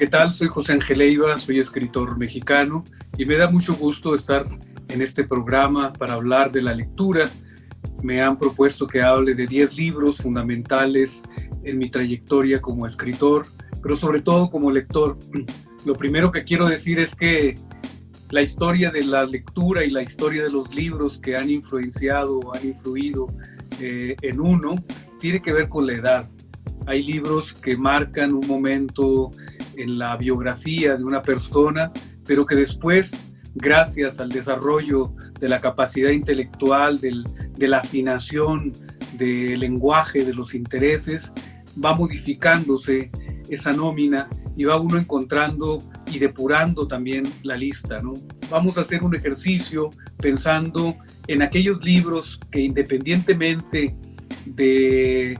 ¿qué tal? Soy José Ángel Leiva, soy escritor mexicano y me da mucho gusto estar en este programa para hablar de la lectura. Me han propuesto que hable de 10 libros fundamentales en mi trayectoria como escritor, pero sobre todo como lector. Lo primero que quiero decir es que la historia de la lectura y la historia de los libros que han influenciado han influido eh, en uno tiene que ver con la edad. Hay libros que marcan un momento en la biografía de una persona, pero que después, gracias al desarrollo de la capacidad intelectual, de la afinación del lenguaje, de los intereses, va modificándose esa nómina y va uno encontrando y depurando también la lista. ¿no? Vamos a hacer un ejercicio pensando en aquellos libros que independientemente de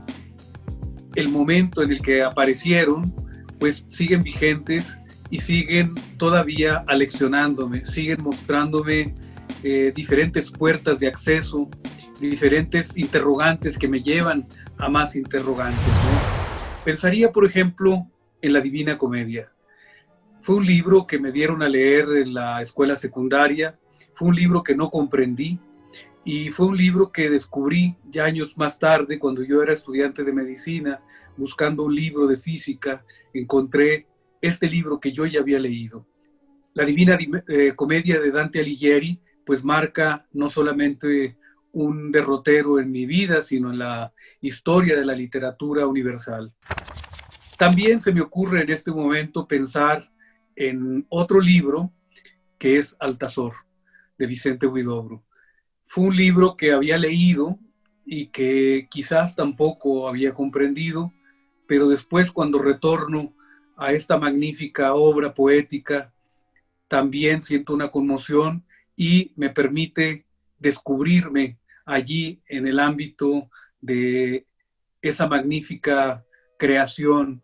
el momento en el que aparecieron, pues siguen vigentes y siguen todavía aleccionándome, siguen mostrándome eh, diferentes puertas de acceso, diferentes interrogantes que me llevan a más interrogantes. Pensaría, por ejemplo, en la Divina Comedia. Fue un libro que me dieron a leer en la escuela secundaria, fue un libro que no comprendí y fue un libro que descubrí ya años más tarde, cuando yo era estudiante de medicina, buscando un libro de física, encontré este libro que yo ya había leído. La Divina eh, Comedia de Dante Alighieri, pues marca no solamente un derrotero en mi vida, sino en la historia de la literatura universal. También se me ocurre en este momento pensar en otro libro que es Altazor, de Vicente Huidobro. Fue un libro que había leído y que quizás tampoco había comprendido, pero después cuando retorno a esta magnífica obra poética, también siento una conmoción y me permite descubrirme allí en el ámbito de esa magnífica creación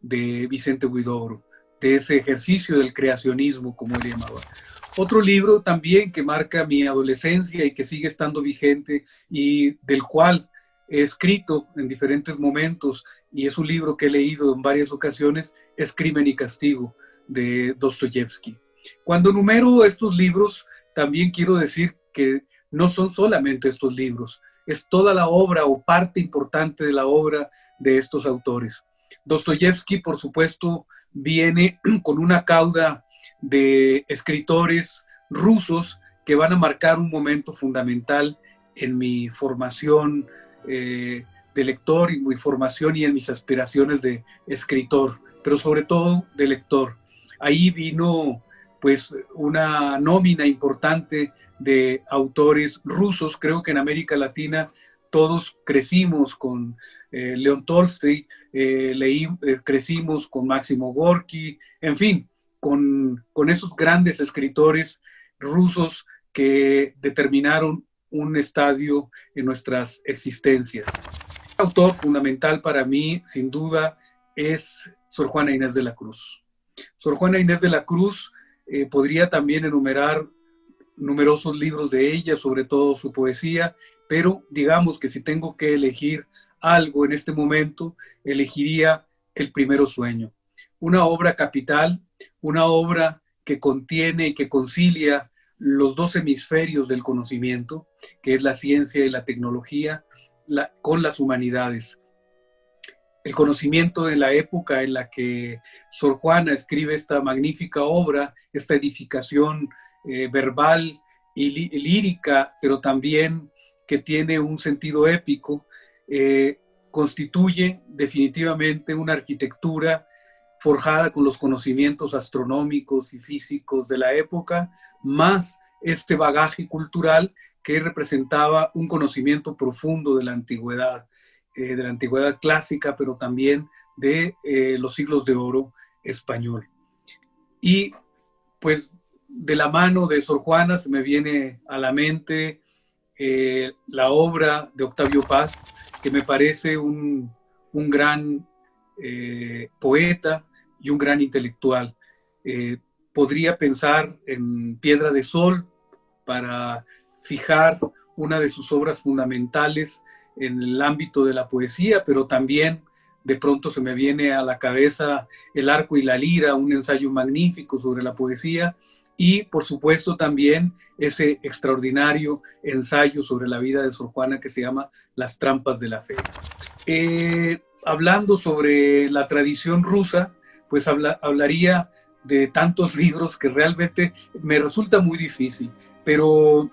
de Vicente Huidobro, de ese ejercicio del creacionismo, como él llamaba. Otro libro también que marca mi adolescencia y que sigue estando vigente y del cual he escrito en diferentes momentos y es un libro que he leído en varias ocasiones, es Crimen y Castigo de Dostoyevsky. Cuando numero estos libros, también quiero decir que no son solamente estos libros, es toda la obra o parte importante de la obra de estos autores. Dostoyevsky, por supuesto, viene con una cauda de escritores rusos que van a marcar un momento fundamental en mi formación eh, de lector y mi formación y en mis aspiraciones de escritor, pero sobre todo de lector. Ahí vino pues una nómina importante de autores rusos. Creo que en América Latina todos crecimos con eh, León Tolstoy, eh, eh, crecimos con Máximo Gorky, en fin, con, con esos grandes escritores rusos que determinaron un estadio en nuestras existencias. Autor fundamental para mí, sin duda, es Sor Juana Inés de la Cruz. Sor Juana Inés de la Cruz eh, podría también enumerar numerosos libros de ella, sobre todo su poesía, pero digamos que si tengo que elegir algo en este momento, elegiría El primero sueño. Una obra capital, una obra que contiene y que concilia los dos hemisferios del conocimiento, que es la ciencia y la tecnología, con las humanidades. El conocimiento en la época en la que Sor Juana escribe esta magnífica obra, esta edificación eh, verbal y lírica, pero también que tiene un sentido épico, eh, constituye definitivamente una arquitectura forjada con los conocimientos astronómicos y físicos de la época, más este bagaje cultural que representaba un conocimiento profundo de la antigüedad, eh, de la antigüedad clásica, pero también de eh, los siglos de oro español. Y pues de la mano de Sor Juana se me viene a la mente eh, la obra de Octavio Paz, que me parece un, un gran poeta, y un gran intelectual. Podría pensar en Piedra de Sol para fijar una de sus obras fundamentales en el ámbito de la poesía, pero también de pronto se me viene a la cabeza El arco y la lira, un ensayo magnífico sobre la poesía, y por supuesto también ese extraordinario ensayo sobre la vida de Sor Juana que se llama Las trampas de la fe. Eh, hablando sobre la tradición rusa, pues hablaría de tantos libros que realmente me resulta muy difícil, pero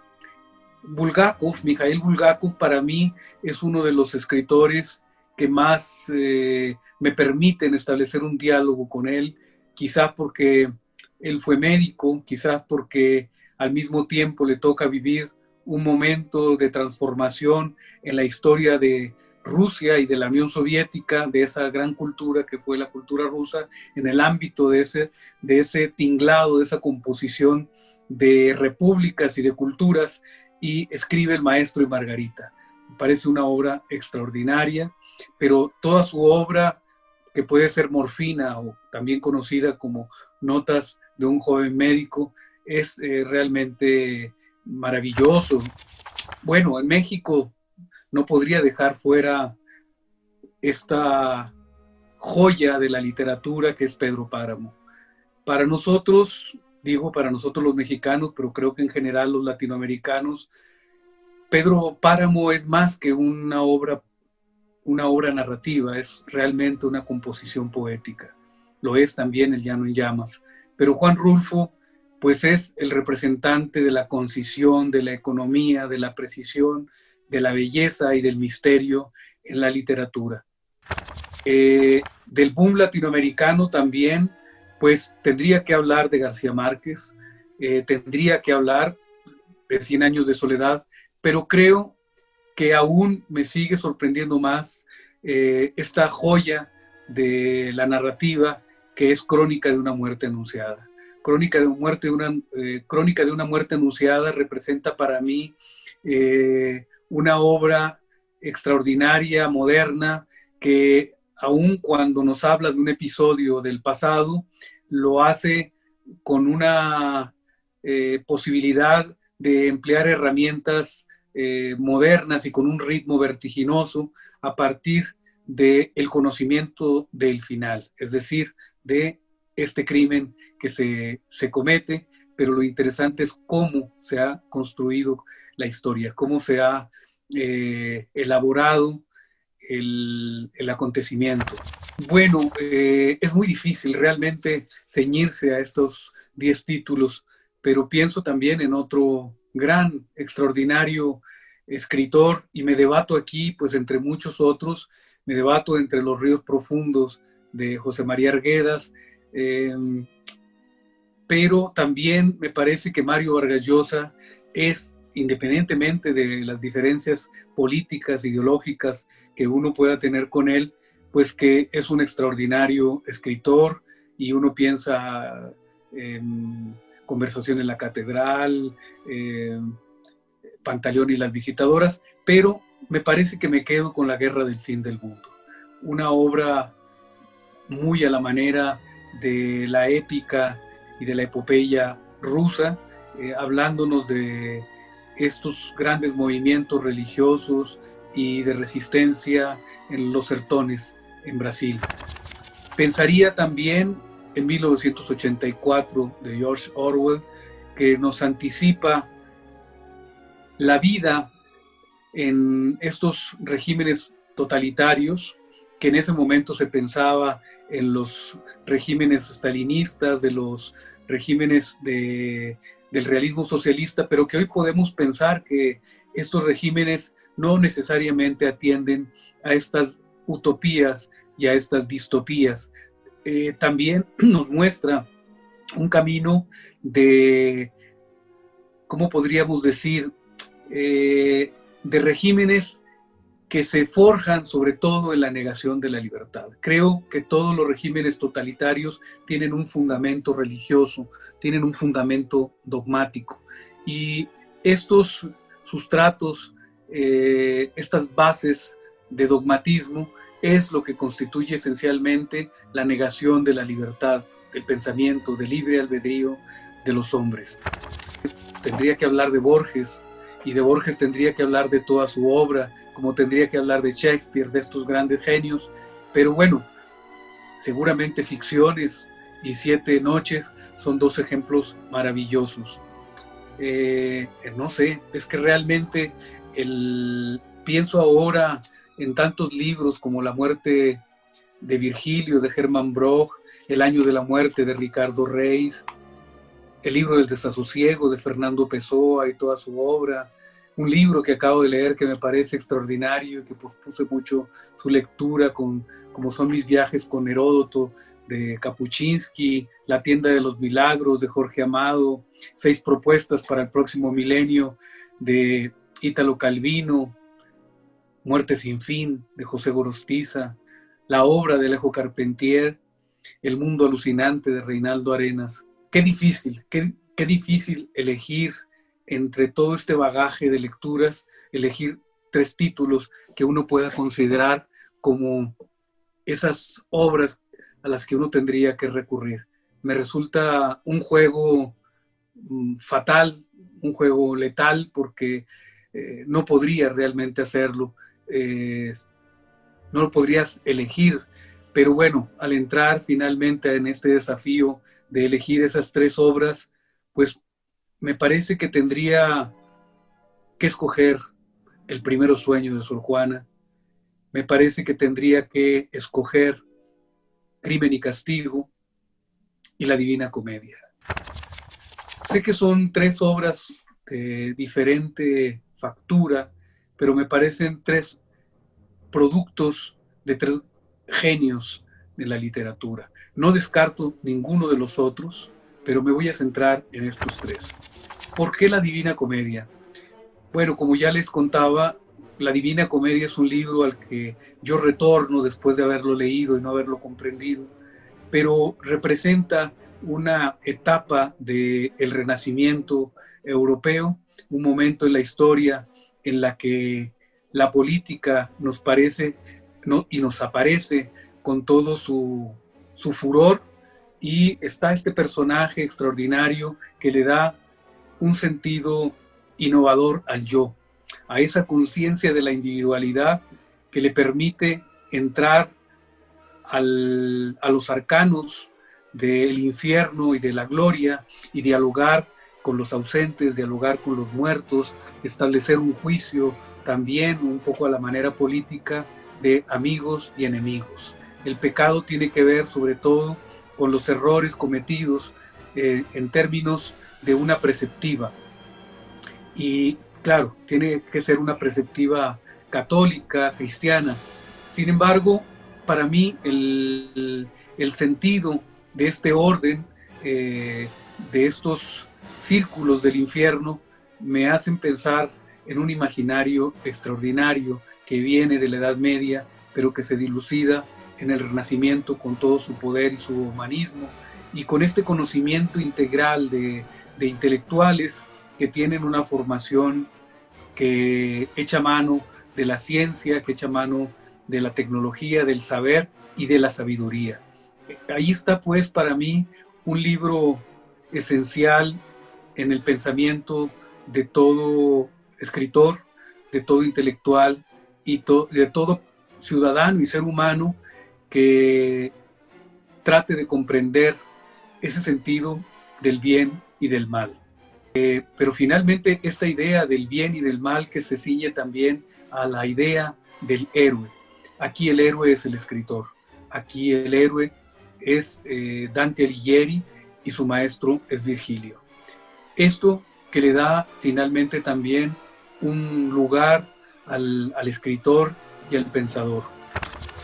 Bulgakov, Mikhail Bulgakov, para mí es uno de los escritores que más eh, me permiten establecer un diálogo con él, quizás porque él fue médico, quizás porque al mismo tiempo le toca vivir un momento de transformación en la historia de Rusia y de la Unión Soviética, de esa gran cultura que fue la cultura rusa, en el ámbito de ese, de ese tinglado, de esa composición de repúblicas y de culturas y escribe El Maestro y Margarita. Me parece una obra extraordinaria, pero toda su obra, que puede ser morfina o también conocida como Notas de un joven médico, es eh, realmente maravilloso. Bueno, en México no podría dejar fuera esta joya de la literatura que es Pedro Páramo. Para nosotros, digo para nosotros los mexicanos, pero creo que en general los latinoamericanos, Pedro Páramo es más que una obra, una obra narrativa, es realmente una composición poética. Lo es también El Llano en Llamas. Pero Juan Rulfo, pues es el representante de la concisión, de la economía, de la precisión, de la belleza y del misterio en la literatura. Eh, del boom latinoamericano también pues tendría que hablar de García Márquez, eh, tendría que hablar de Cien años de soledad, pero creo que aún me sigue sorprendiendo más eh, esta joya de la narrativa que es Crónica de una muerte anunciada. Crónica de, muerte una, eh, Crónica de una muerte anunciada representa para mí una obra extraordinaria, moderna, que aun cuando nos habla de un episodio del pasado, lo hace con una eh, posibilidad de emplear herramientas eh, modernas y con un ritmo vertiginoso a partir del el conocimiento del final, es decir, de este crimen que se, se comete, pero lo interesante es cómo se ha construido la historia, cómo se ha eh, elaborado el, acontecimiento. Bueno, eh, es muy difícil realmente ceñirse a estos 10 títulos, pero pienso también en otro gran, extraordinario escritor y me debato aquí, pues entre muchos otros, me debato entre los ríos profundos de José María Arguedas, em, pero también me parece que Mario Vargas Llosa es, independientemente de las diferencias políticas, ideológicas que uno pueda tener con él, pues que es un extraordinario escritor y uno piensa en Conversación en la Catedral, Pantaleón y las visitadoras, pero me parece que me quedo con La Guerra del Fin del Mundo, una obra muy a la manera de la épica y de la epopeya rusa, eh, hablándonos de estos grandes movimientos religiosos y de resistencia en los sertones en Brasil. Pensaría también en 1984 de George Orwell, que nos anticipa la vida en estos regímenes totalitarios, que en ese momento se pensaba en los regímenes stalinistas, de los regímenes de, del realismo socialista, pero que hoy podemos pensar que estos regímenes no necesariamente atienden a estas utopías y a estas distopías. Eh, también nos muestra un camino de, ¿cómo podríamos decir?, eh, de regímenes que se forjan sobre todo en la negación de la libertad. Creo que todos los regímenes totalitarios tienen un fundamento religioso, tienen un fundamento dogmático. Y estos sustratos eh, estas bases de dogmatismo es lo que constituye esencialmente la negación de la libertad, del pensamiento, del libre albedrío de los hombres. Tendría que hablar de Borges, y de Borges tendría que hablar de toda su obra, como tendría que hablar de Shakespeare, de estos grandes genios, Pero bueno, seguramente ficciones y Siete Noches son dos ejemplos maravillosos. Eh, no sé, es que realmente el, pienso ahora en tantos libros como La muerte de Virgilio, de Hermann Broch, El año de la muerte de Ricardo Reis, el libro del desasosiego de Fernando Pessoa y toda su obra, un libro que acabo de leer que me parece extraordinario y que puse mucho su lectura, con, como son mis viajes con Heródoto, de Kapuczynski, La tienda de los milagros de Jorge Amado, Seis propuestas para el próximo milenio de Ítalo Calvino, Muerte sin fin de José Gorostiza, la obra de Alejo Carpentier, El mundo alucinante de Reinaldo Arenas. Qué difícil, qué, qué difícil elegir entre todo este bagaje de lecturas, elegir tres títulos que uno pueda considerar como esas obras a las que uno tendría que recurrir. Me resulta un juego mm, fatal, un juego letal, porque eh, no podría realmente hacerlo, eh, no lo podrías elegir, pero bueno, al entrar finalmente en este desafío de elegir esas tres obras, pues me parece que tendría que escoger el primero sueño de Sor Juana, me parece que tendría que escoger Crimen y Castigo y La Divina Comedia. Sé que son tres obras de diferente factura, pero me parecen tres productos de tres genios de la literatura. No descarto ninguno de los otros, pero me voy a centrar en estos tres. ¿Por qué la Divina Comedia? Bueno, como ya les contaba, la Divina Comedia es un libro al que yo retorno después de haberlo leído y no haberlo comprendido, pero representa una etapa del renacimiento europeo, un momento en la historia en la que la política nos parece y nos aparece con todo su furor y está este personaje extraordinario que le da un sentido innovador al yo, a esa conciencia de la individualidad que le permite entrar a los arcanos del infierno y de la gloria y dialogar con los ausentes, dialogar con los muertos, establecer un juicio también un poco a la manera política de amigos y enemigos. El pecado tiene que ver sobre todo con los errores cometidos eh, en términos de una preceptiva. Y claro, tiene que ser una perspectiva católica, cristiana. Sin embargo, para mí el, sentido de este orden, eh, de estos círculos del infierno, me hacen pensar en un imaginario extraordinario que viene de la Edad Media, pero que se dilucida en el Renacimiento con todo su poder y su humanismo, y con este conocimiento integral de, de intelectuales que tienen una formación que echa mano de la ciencia, que echa mano de la tecnología, del saber y de la sabiduría. Ahí está pues para mí un libro esencial en el pensamiento de todo escritor, de todo intelectual y de todo ciudadano y ser humano que trate de comprender ese sentido del bien y del mal. Eh, pero finalmente esta idea del bien y del mal que se ciñe también a la idea del héroe. Aquí el héroe es el escritor, aquí el héroe es eh, Dante Alighieri y su maestro es Virgilio. Esto que le da finalmente también un lugar al, al escritor y al pensador.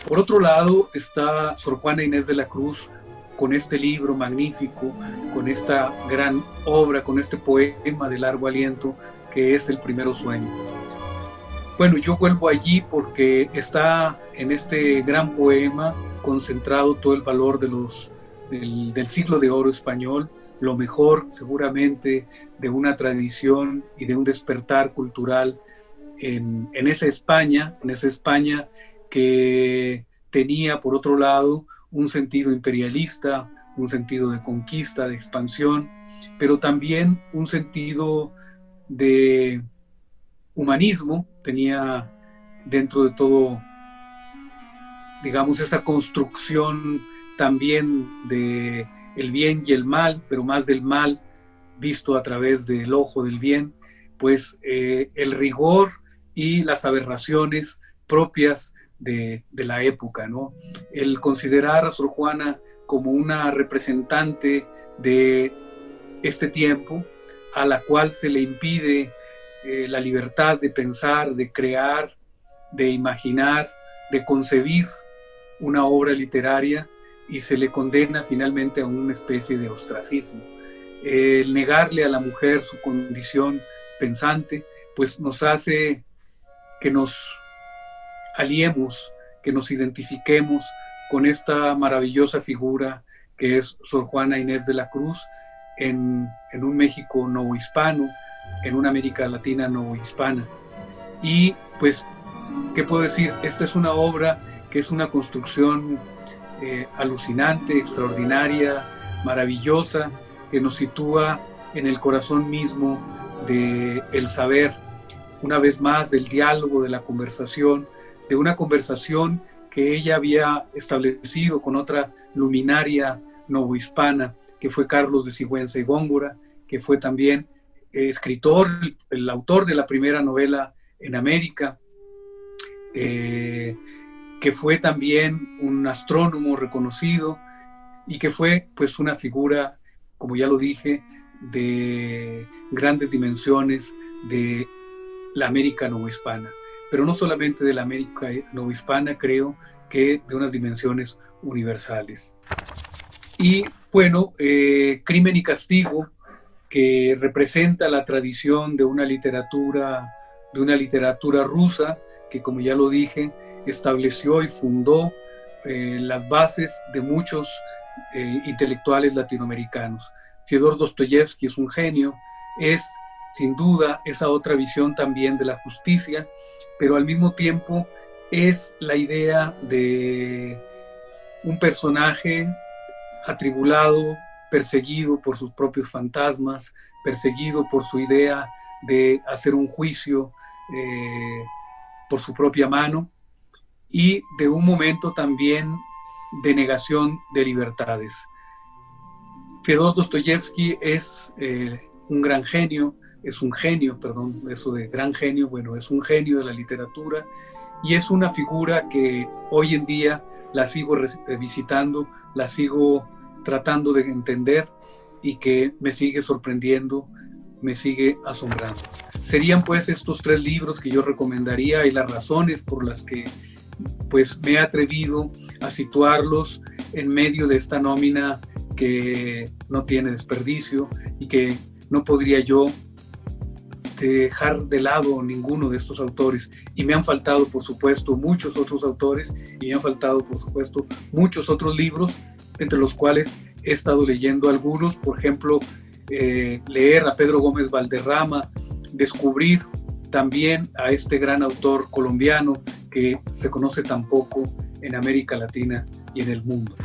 Por otro lado está Sor Juana Inés de la Cruz, con este libro magnífico, con esta gran obra, con este poema de largo aliento que es El Primero Sueño. Bueno, yo vuelvo allí porque está en este gran poema concentrado todo el valor del, siglo de oro español, lo mejor seguramente de una tradición y de un despertar cultural en esa España, en esa España que tenía por otro lado un sentido imperialista, un sentido de conquista, de expansión, pero también un sentido de humanismo, tenía dentro de todo digamos, esa construcción también de el bien y el mal, pero más del mal visto a través del ojo del bien, pues eh, el rigor y las aberraciones propias de, la época, ¿no? El considerar a Sor Juana como una representante de este tiempo, a la cual se le impide eh, la libertad de pensar, de crear, de imaginar, de concebir una obra literaria y se le condena finalmente a una especie de ostracismo. El negarle a la mujer su condición pensante, pues nos hace que nos aliemos, que nos identifiquemos con esta maravillosa figura que es Sor Juana Inés de la Cruz en, en un México hispano, en una América Latina hispana. Y pues, ¿qué puedo decir? Esta es una obra que es una construcción eh, alucinante, extraordinaria, maravillosa, que nos sitúa en el corazón mismo del el saber, una vez más del diálogo, de la conversación, de una conversación que ella había establecido con otra luminaria novohispana, que fue Carlos de Sigüenza y Góngora, que fue también eh, escritor, el autor de la primera novela en América, eh, que fue también un astrónomo reconocido y que fue pues una figura, como ya lo dije, de grandes dimensiones de la América novohispana pero no solamente de la América novohispana, creo que de unas dimensiones universales. Y bueno, eh, Crimen y Castigo, que representa la tradición de una literatura, de una literatura rusa, que como ya lo dije, estableció y fundó eh, las bases de muchos eh, intelectuales latinoamericanos. Fyodor Dostoyevsky es un genio, es sin duda esa otra visión también de la justicia pero al mismo tiempo es la idea de un personaje atribulado, perseguido por sus propios fantasmas, perseguido por su idea de hacer un juicio eh, por su propia mano y de un momento también de negación de libertades. Fyodor Dostoyevsky es eh, un gran genio, es un genio, perdón, eso de gran genio, bueno, es un genio de la literatura y es una figura que hoy en día la sigo eh, visitando, la sigo tratando de entender y que me sigue sorprendiendo, me sigue asombrando. Serían pues estos tres libros que yo recomendaría y las razones por las que pues me he atrevido a situarlos en medio de esta nómina que no tiene desperdicio y que no podría yo dejar de lado ninguno de estos autores. Y me han faltado, por supuesto, muchos otros autores y me han faltado, por supuesto, muchos otros libros, entre los cuales he estado leyendo algunos, por ejemplo, eh, leer a Pedro Gómez Valderrama, descubrir también a este gran autor colombiano que se conoce tan poco en América Latina y en el mundo.